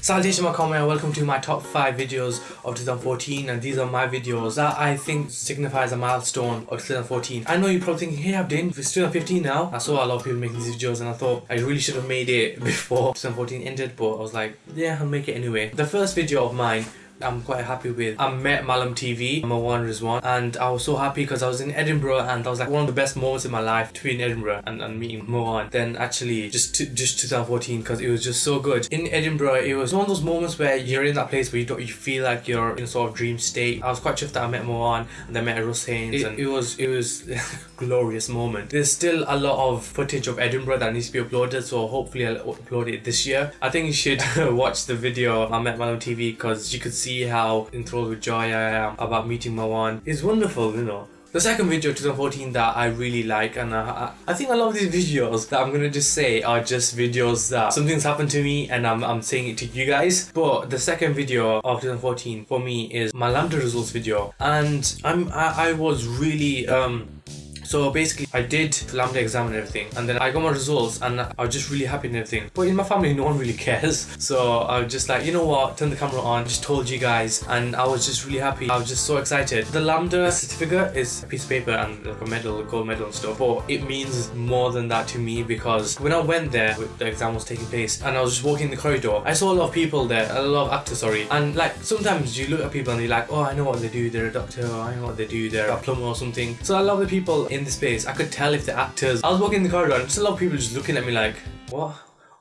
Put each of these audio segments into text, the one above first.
Salutation Makome and welcome to my top 5 videos of 2014 and these are my videos that I think signifies a milestone of 2014. I know you're probably thinking, hey Abdin, it's 2015 now. I saw a lot of people making these videos and I thought I really should have made it before 2014 ended but I was like, yeah, I'll make it anyway. The first video of mine I'm quite happy with. I met Malam TV, Marwan Rizwan, and I was so happy because I was in Edinburgh and that was like one of the best moments in my life to be in Edinburgh and, and meeting Marwan. Then actually just to, just 2014 because it was just so good. In Edinburgh, it was one of those moments where you're in that place where you don't you feel like you're in a sort of dream state. I was quite chuffed that I met Marwan and then met Russ Haynes it, and it was it was glorious moment. There's still a lot of footage of Edinburgh that needs to be uploaded so hopefully I'll upload it this year. I think you should watch the video I met Malam TV because you could see how enthralled with joy I am about meeting Marwan. It's wonderful, you know. The second video 2014 that I really like and I, I think a lot of these videos that I'm gonna just say are just videos that something's happened to me and I'm, I'm saying it to you guys but the second video of 2014 for me is my LAMDA results video and I'm I, I was really um so basically I did the LAMDA exam and everything and then I got my results and I was just really happy and everything. But in my family no one really cares. So I was just like, you know what, turn the camera on, just told you guys and I was just really happy. I was just so excited. The LAMDA certificate is a piece of paper and like a medal, a gold medal and stuff. But it means more than that to me because when I went there, the exam was taking place and I was just walking the corridor, I saw a lot of people there, a lot of actors, sorry. And like sometimes you look at people and you're like, oh I know what they do, they're a doctor, I know what they do, they're a plumber or something. So I love the people in in the space, I could tell if the actors. I was walking in the corridor and just a lot of people just looking at me like, what?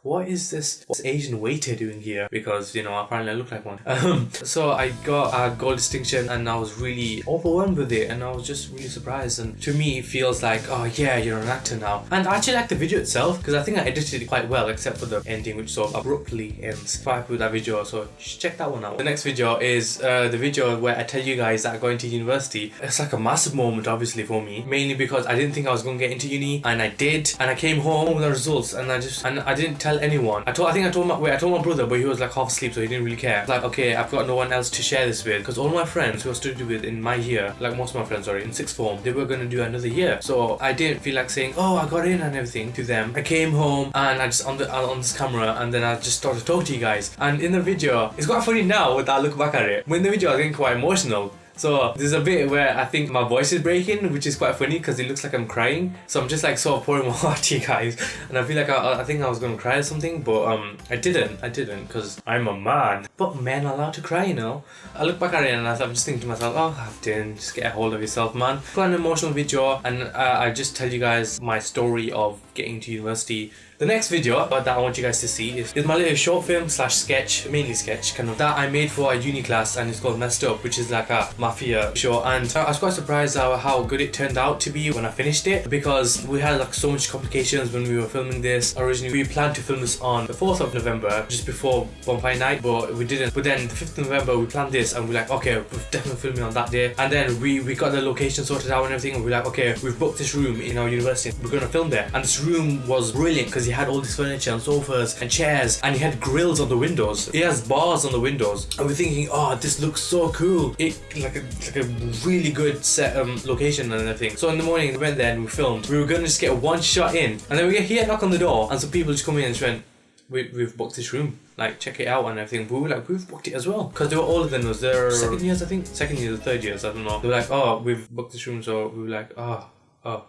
What is this Asian waiter doing here? Because, you know, apparently I look like one. Um, so I got a gold distinction and I was really overwhelmed with it and I was just really surprised. And to me, it feels like, oh yeah, you're an actor now. And I actually like the video itself because I think I edited it quite well except for the ending which sort of abruptly ends. Quite with that video, so check that one out. The next video is uh, the video where I tell you guys that I'm going to university. It's like a massive moment obviously for me, mainly because I didn't think I was going to get into uni and I did. And I came home with the results and I just, and I didn't tell tell anyone. I told, I think I told my, wait, I told my brother, but he was like half asleep, so he didn't really care. Like, okay, I've got no one else to share this with, because all my friends who I studied with in my year, like most of my friends, sorry, in sixth form, they were gonna do another year. So I didn't feel like saying, oh, I got in and everything to them. I came home and I just on the on this camera, and then I just started talking to you guys. And in the video, it's quite funny now that I look back at it. When the video, I was getting quite emotional so there's a bit where I think my voice is breaking, which is quite funny because it looks like I'm crying. So I'm just like sort of pouring my heart to you guys, and I feel like I, I think I was gonna cry or something, but um, I didn't. I didn't because I'm a man. But men are allowed to cry, you know. I look back at it and I'm just thinking to myself, oh, Abdin, just get a hold of yourself, man. Put an emotional video, and uh, I just tell you guys my story of getting to university the next video that I want you guys to see is, is my little short film slash sketch, mainly sketch kind of, that I made for a uni class and it's called Messed Up, which is like a mafia show. And I was quite surprised how, how good it turned out to be when I finished it because we had like so much complications when we were filming this. Originally, we planned to film this on the 4th of November, just before Bonfire Night, but we didn't. But then the 5th of November, we planned this and we're like, okay, we're definitely filming on that day. And then we, we got the location sorted out and everything and we're like, okay, we've booked this room in our university. We're to film there. And this room was brilliant because he had all this furniture and sofas and chairs and he had grills on the windows. He has bars on the windows. And we're thinking, oh, this looks so cool. It like a, like a really good set um, location and everything. So in the morning we went there and we filmed. We were gonna just get one shot in. And then we get here knock on the door and some people just come in and just went, we, we've booked this room like check it out and everything but we were like we've booked it as well because they were older than us they're second years I think second years or third years I don't know they were like oh we've booked this room so we were like oh oh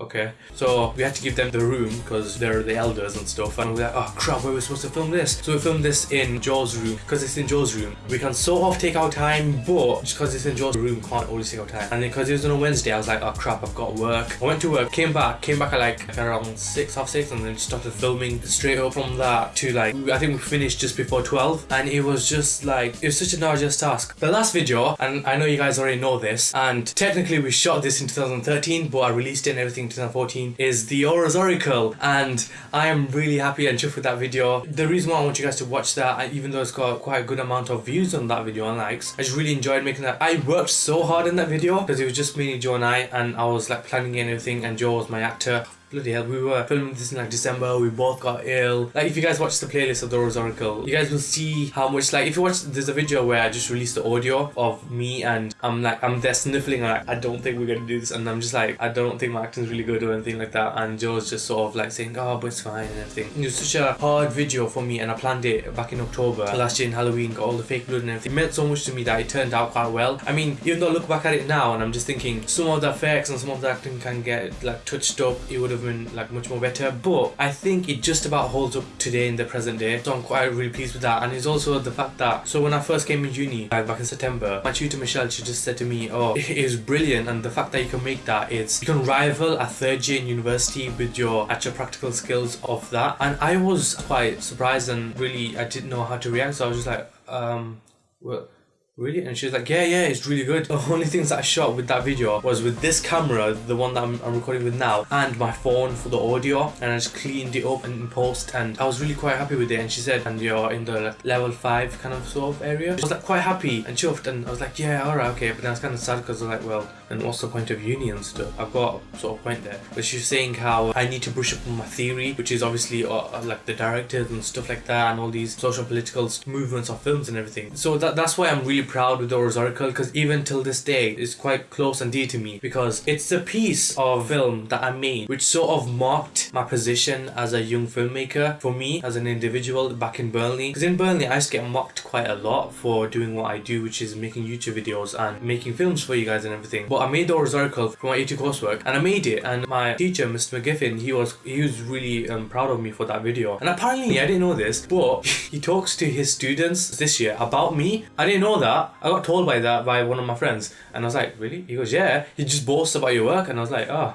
Okay, so we had to give them the room because they're the elders and stuff and we are like, oh crap, where are we supposed to film this? So we filmed this in Joe's room because it's in Joe's room. We can sort of take our time but just because it's in Joe's room can't always take our time. And then because it was on a Wednesday I was like, oh crap, I've got work. I went to work, came back, came back at like around 6, half 6 and then started filming straight up from that to like, I think we finished just before 12 and it was just like, it was such an arduous task. The last video, and I know you guys already know this, and technically we shot this in 2013 but I released it and everything 2014 is the Aurors Oracle and I am really happy and chuffed with that video. The reason why I want you guys to watch that even though it's got quite a good amount of views on that video and likes, I just really enjoyed making that. I worked so hard in that video because it was just me, Joe and I and I was like planning and everything and Joe was my actor bloody hell, we were filming this in like December, we both got ill. Like if you guys watch the playlist of the Rose Oracle, you guys will see how much like if you watch there's a video where I just released the audio of me and I'm like I'm there sniffling and like I don't think we're gonna do this and I'm just like I don't think my acting's really good or anything like that and Joe's just sort of like saying oh but it's fine and everything. It was such a hard video for me and I planned it back in October last year in Halloween, got all the fake blood and everything. It meant so much to me that it turned out quite well. I mean even though I look back at it now and I'm just thinking some of the effects and some of the acting can get like touched up, it would have like much more better. But I think it just about holds up today in the present day. So I'm quite really pleased with that. And it's also the fact that so when I first came in uni like back in September my tutor Michelle she just said to me oh it is brilliant. And the fact that you can make that it's you can rival a third year in university with your actual practical skills of that. And I was quite surprised and really I didn't know how to react. So I was just like um well Really? And she was like, yeah, yeah, it's really good. The only things that I shot with that video was with this camera, the one that I'm, I'm, recording with now, and my phone for the audio. And I just cleaned it up and post and I was really quite happy with it. And she said, and you're in the like, level 5 kind of sort of area. I was like quite happy and chuffed and I was like, yeah, alright, okay. But then I was kind of sad because I was like, well, and what's the point of uni and stuff? I've got sort of point there. But she was saying how I need to brush up on my theory, which is obviously uh, uh like the directors and stuff like that and all these social political movements of films and everything. So that, that's why I'm really proud with the Oracle because even till this day it's quite close and dear to me because it's a piece of film that I made which sort of marked my position as a young filmmaker for me as an individual back in Burnley. Because in Burnley I used to get mocked quite a lot for doing what I do which is making YouTube videos and making films for you guys and everything. But I made the Oracle for my A2 coursework and I made it and my teacher Mr. McGiffin he was he was really um, proud of me for that video. And apparently I didn't know this but he talks to his students this year about me. I didn't know that I got told by that by one of my friends and I was like really? He goes yeah. He just boasts about your work and I was like oh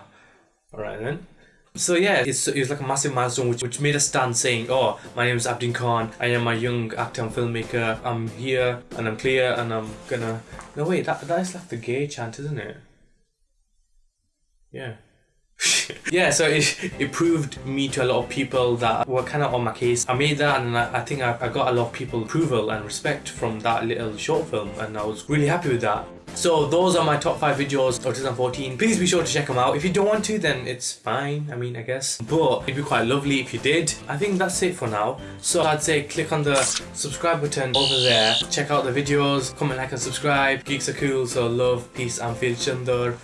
all right then. So yeah, it's, it was like a massive milestone which, which made us stand saying, oh, my name is Abdin Khan, I am a young actor and filmmaker, I'm here and I'm clear and I'm gonna... No wait, that, that is like the gay chant, isn't it? Yeah. yeah, so it, it proved me to a lot of people that were kind of on my case. I made that and I, I think I, I got a lot of people approval and respect from that little short film and I was really happy with that. So those are my top 5 videos of 2014. Please be sure to check them out. If you don't want to, then it's fine, I mean, I guess. But it'd be quite lovely if you did. I think that's it for now. So I'd say click on the subscribe button over there. Check out the videos, comment, like and subscribe. Geeks are cool, so love, peace and feel chunder.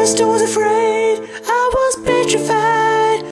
First I was afraid, I was petrified